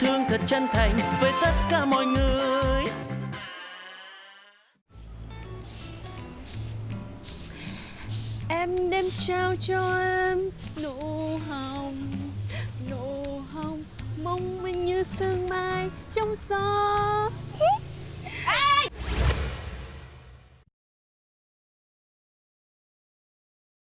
thương thật chân thành với tất cả mọi người. Em đem trao cho em nụ hồng Nụ hồng mong manh như sương mai trong gió.